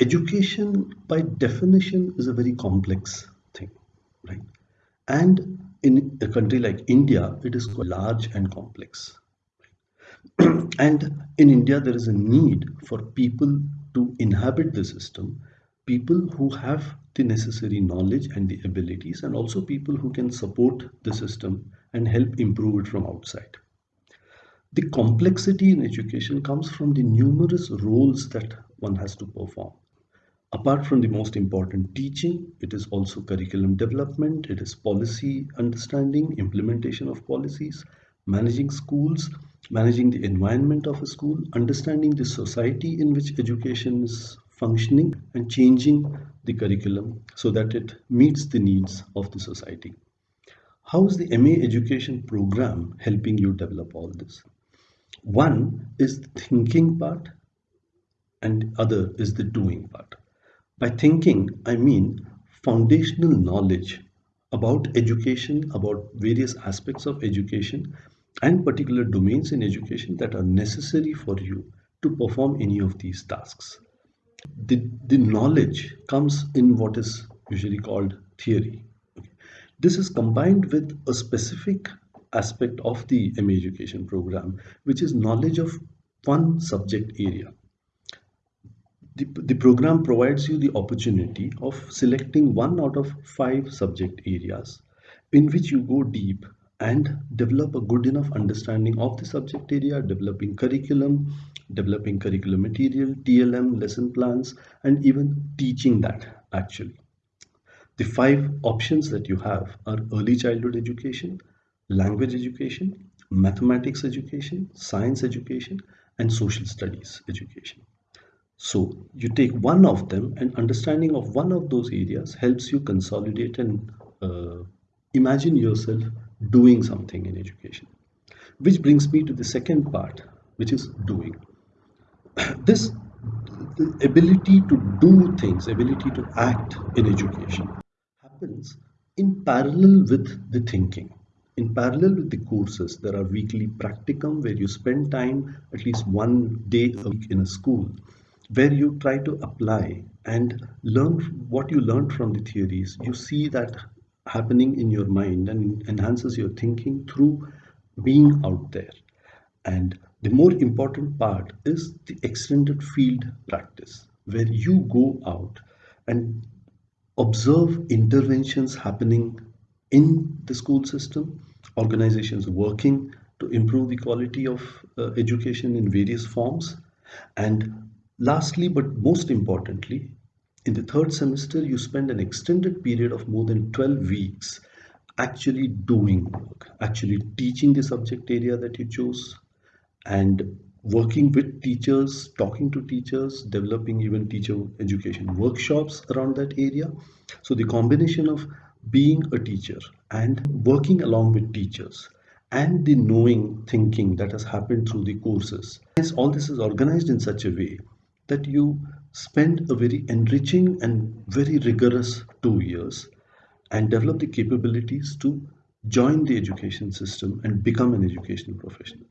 education by definition is a very complex thing, right? And in a country like India, it is quite large and complex. and in India, there is a need for people to inhabit the system, people who have the necessary knowledge and the abilities, and also people who can support the system and help improve it from outside. The complexity in education comes from the numerous roles that one has to perform. Apart from the most important teaching, it is also curriculum development, it is policy understanding, implementation of policies, managing schools, managing the environment of a school, understanding the society in which education is functioning, and changing the curriculum so that it meets the needs of the society. How is the MA education program helping you develop all this? One is the thinking part, and other is the doing part. By thinking, I mean foundational knowledge about education, about various aspects of education, and particular domains in education that are necessary for you to perform any of these tasks. The, the knowledge comes in what is usually called theory. This is combined with a specific aspect of the MA education program, which is knowledge of one subject area. The, the program provides you the opportunity of selecting one out of five subject areas in which you go deep and develop a good enough understanding of the subject area, developing curriculum, developing curriculum material, TLM, lesson plans, and even teaching that actually. The five options that you have are early childhood education, language education, mathematics education, science education, and social studies education. So you take one of them and understanding of one of those areas helps you consolidate and uh, imagine yourself doing something in education. Which brings me to the second part, which is doing. this ability to do things, ability to act in education happens in parallel with the thinking. In parallel with the courses, there are weekly practicum where you spend time, at least one day a week in a school, where you try to apply and learn what you learned from the theories. You see that happening in your mind and enhances your thinking through being out there. And the more important part is the extended field practice, where you go out and observe interventions happening in the school system, organizations working to improve the quality of uh, education in various forms. And lastly, but most importantly, in the third semester, you spend an extended period of more than 12 weeks actually doing work, actually teaching the subject area that you chose, and working with teachers, talking to teachers, developing even teacher education workshops around that area. So the combination of being a teacher and working along with teachers and the knowing thinking that has happened through the courses. All this is organized in such a way that you spend a very enriching and very rigorous two years and develop the capabilities to join the education system and become an educational professional.